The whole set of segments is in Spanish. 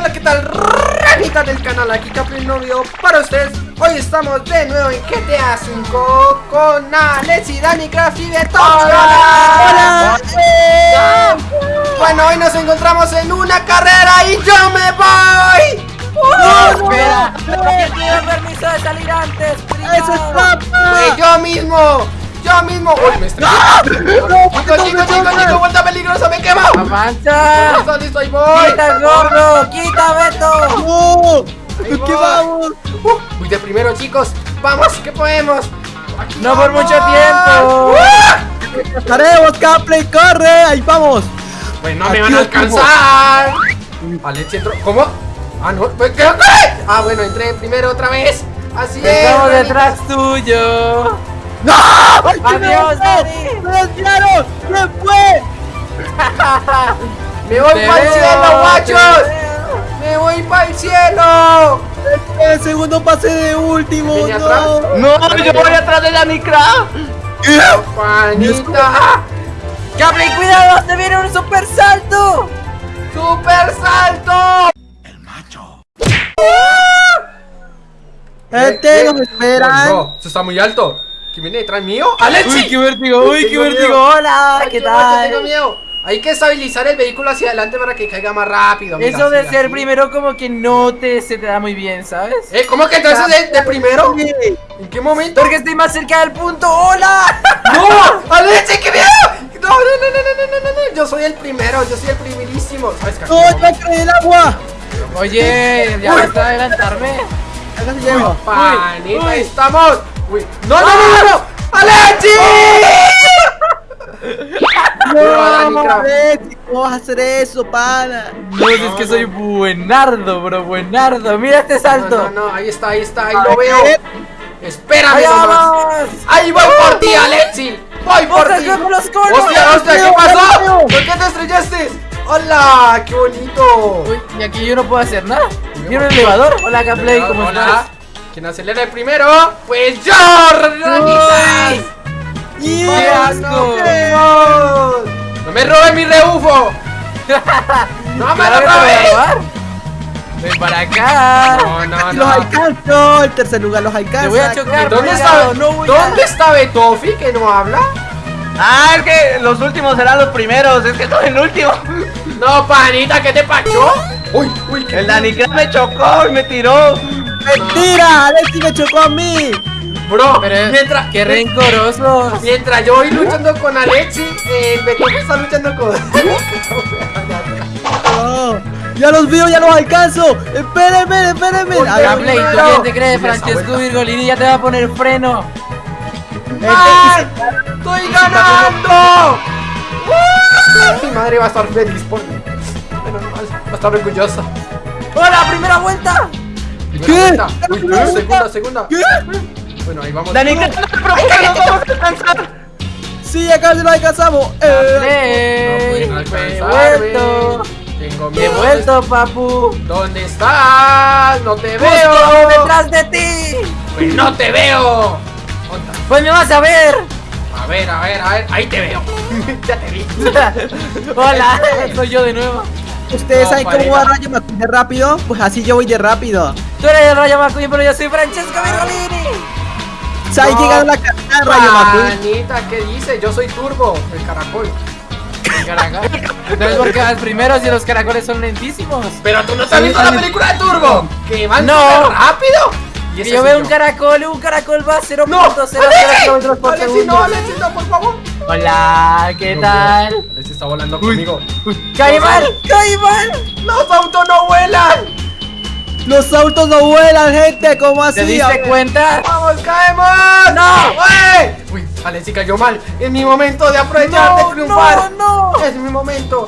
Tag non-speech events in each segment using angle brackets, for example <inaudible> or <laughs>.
hola, ¿qué tal? Ranita del canal, aquí Capri Novio para ustedes Hoy estamos de nuevo en GTA 5 con Alex y Dani Craft y de todos ¡Hola! ¡Hola! Bueno, hoy nos encontramos en una carrera y yo me voy ¡No, espera! ¡No permiso de salir antes! ¡Eso es! ¡Fue yo mismo! ¡Yo mismo! ¡Uy, me estrellé! ¡Chico, chico, chico, chico! ¡Vuelta peligrosa! ¡Me! ¡Avanza! ¡Listo, listo! ¡Ahí voy! ¡Quita gordo! ¡Quita Beto! ¡No! Ahí ¿Qué voy. vamos? Uh, Uy, de primero, chicos ¡Vamos, que podemos! Aquí ¡No por vamos. mucho tiempo! ¡Uh! ¡Haremos, Capley! ¡Corre! ¡Ahí vamos! Pues no me van a alcanzar. Alex entró. ¿Cómo? Ah, no. pues, ¿Qué? qué? Ah, bueno, entré primero otra vez. Así es. ¡Estamos detrás tuyo! ¡No! ¡Ay, que me Adiós! Dani. ¡Me desviaron! ¿Quién fue? Me voy ¡Te para el cielo, guachos. Me voy para el cielo. El segundo pase de último. ¿Viene ¡No! atrás? No, yo voy atrás de Danny Craft. Panita. ¡Gabriel, cuidado! ¡Te viene un super salto! ¡Super salto! Gente, nos Eh, esperan. No, eso está muy alto. ¿Quién viene detrás mío? ¡Alexi! ¡Uy, qué vértigo! ¡Uy, qué vértigo! ¡Hola! ¿Qué qué guacho, Tengo tal? miedo. Hay que estabilizar el vehículo hacia adelante para que caiga más rápido. mira, Eso de ser primero como que no te se te da muy bien, ¿sabes? ¿Eh? ¿Cómo que entonces de, de primero? ¿En qué momento? Porque estoy más cerca del punto. ¡Hola! <laughs> ¡No! <laughs> ¡Alexi, qué miedo! No, no, no, no, no, no, no, no, Yo soy el primero, yo soy el primerísimo. ¿Sabes? ¡No! ¡Ya caí en el agua! Oye, ya basta de adelantarme. Panita, Uy. estamos. Uy. ¡No, no, no, no! no! ¡Alexi! <laughs> ¡No! ¿Cómo vas a hacer eso, pana? No, es que soy buenardo, bro, buenardo. Mira este salto. no, no, ahí está, ahí está, ahí lo veo. Espérame ¡Ahí nomás. vamos! ¡Ahí voy por ti, Alexi! ¡Voy por ¡Ostras, ti! ¡Hostia, hostia! ¿Qué Dios, pasó? ¿Por qué te estrellaste? ¡Hola! ¡Qué bonito! Uy, y aquí yo no puedo hacer nada. ¿Tiene un elevador? Hola, Gameplay, ¿cómo Hola. estás? ¿Quién acelera el primero? ¡Pues yo! ¡Ranitas! ¡Y ¡Qué. ¡No me robes mi rebufo! <laughs> ¡No me lo robes! Ven para acá. No, no, los no. alcanzo! El tercer lugar los alcanza. Te voy a chocar. ¿Dónde está, no voy a- ¿Dónde está Betofi que no habla? Ah, es que los últimos serán los primeros. Es que estoy en último. <laughs> No, panita, ¿qué te pachó? Uy, uy, ¿qué El Danny Craft me chocó y me tiró. ¡Mentira! ¡Alexi me chocó a mí! Bro, Pero, mientras, qué rencorosos. mientras yo voy luchando con Alexi, eh, Betofi está luchando con... <laughs> ¡Ya los veo, ya los alcanzo! ¡Espérenme, espérenme! A ver, Gameplay, ¿tú quién te crees? Francesco. Virgolini ya te va a poner freno. ¡Ay! ¡Estoy ganando! Mi madre va a estar feliz por mí. Menos mal, va a estar orgullosa. ¡Hola, primera vuelta! Primera ¿Qué? vuelta. Uy, uy, segunda, segunda. ¿Qué? Bueno, ahí vamos. Craft, no te preocupes, nos vamos a alcanzar. ¡Sí, acá se los alcanzamos! ¡Eh! No me he pueden alcanzarme. vuelto. Tengo Me he miedo. vuelto, papu. ¿Dónde estás? No te Justo veo. detrás de ti. Pues no te veo. Pues me vas a ver. A ver, a ver, a ver. Ahí te veo. <laughs> ya te vi. <laughs> Hola, soy yo de nuevo. ¿Ustedes No, saben cómo va Rayo McQueen de rápido? Pues así yo voy de rápido. Tú eres el Rayo McQueen, pero yo soy Francesco Virgolini. ¿Saben No. ganó la carrera Rayo McQueen? Anita, ¿qué dice? Yo soy Turbo, el caracol. Entonces, ¿por qué vas primero si los caracoles son lentísimos? Pero tú no te has visto la película de Turbo. Que van No. rápido. Y yo veo un caracol, un caracol va a 0.00 No, Alexi, no, Alexi, no, por favor. Hola, ¿qué tal? Alexi está volando conmigo. ¡Caimán! ¡Caimán! Los autos no vuelan. Los autos no vuelan, gente, ¿cómo así? ¿Te diste cuenta? ¡Vamos, caemos! ¡No! ¡Uy! Uy, Alexi cayó mal. Es mi momento de aprovechar, de No, triunfar. no, no. Es mi momento.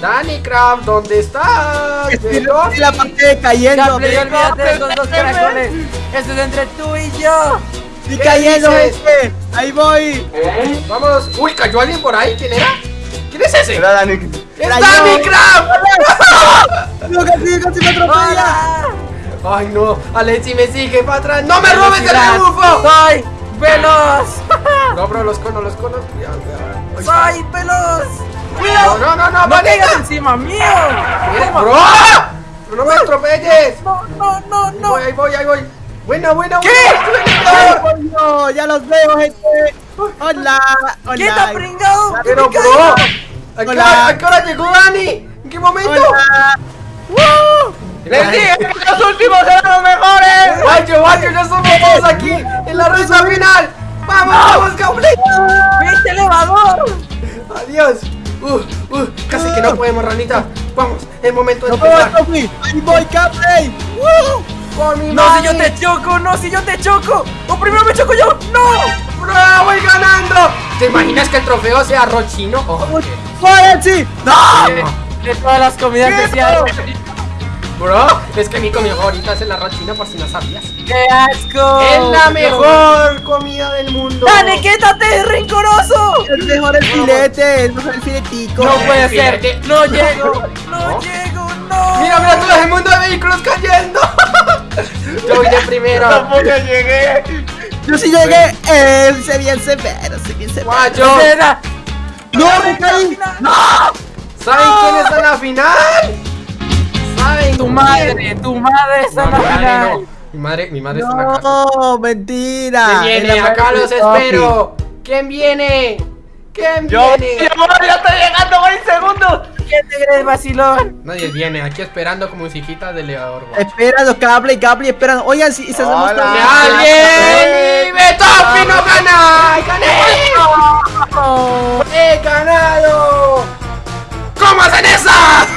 Danny Craft, ¿dónde estás? Estoy la parte de cayendo. De. Esto es entre tú y yo. ¿Qué cayendo, gente. Ahí voy. Vamos. Uy, ¿cayó alguien por ahí? ¿Quién era? ¿Quién es ese? Era Danny. ¡Es Danny. Craft! <laughs> No, casi, casi me atropella. Ay, no. Alexi me sigue para atrás. ¡No me robes el rebufo! ¡Soy veloz! No, bro, los conos, los conos. Cuidado, cuidado. Ay, ¡Soy veloz! No, no, no, no, ¡No manita. caigas encima mío! ¡Bro! ¡No me atropelles! No, no, no, no. Voy, ahí voy, ahí voy. Buena, buena, ¿Qué? buena. ¡Ay, coño! ¡Ya los veo, gente! ¡Hola! ¡Hola! ¿Qué está pringado? ¿Qué Pero, bro? ¿a qué, hora, a qué hora llegó Dani? ¿En qué momento? ¡Hola! ¡Woo! Les dije que los últimos eran los mejores. Guacho, guacho, ya somos <laughs> todos aquí en la recta final. ¡Vamos, vamos! ¡Viste elevador! Adiós. Uh, uh, casi que no podemos, ranita. Vamos, es momento de ¡No empezar. ¡Ahí voy, Capley! ¡Woo! Por mi No, si yo te choco, no, si yo te choco. O primero me choco yo. ¡No! ¡Bro, voy ganando! ¿Te imaginas que el trofeo sea arroz chino? Oh, ¡Váyanse! ¡No! De, todas las comidas ¿Qué? especiales. Bro, es que mi comida favorita es el arroz chino por si no sabías. ¡Qué asco! Es la mejor comida del mundo. ¡Dani, quítate, rencoroso! ¡Es mejor el filete! ¡Es mejor el filetico! No puede ser. No llego. <laughs> No ¿No? llego, no. Mira, mira todo el mundo de vehículos cayendo. <laughs> Yo voy de primero. Tampoco llegué. ¡Yo sí llegué! ¡Eh! ¡Se bien severo! ¡Se bien severo! Guacho. ¡No, me caí! ¿saben quién está en la final? ¿Saben Tu madre, tu madre está en la mi madre final. Mi madre, mi madre está en la casa. ¡No! ¡Mentira! ¿Quién viene? Acá los espero. ¿Quién viene? ¿Quién Yo, viene? yo, ya estoy llegando, voy segundos. ¿Quién te crees, vacilón? Nadie viene, aquí esperando como musiquita de elevador. guacho. Espera, los Capley, Capley, esperan. Oigan, si se hacemos ¡Alguien! ¡Betofi no gana! ¡Gané! ¡He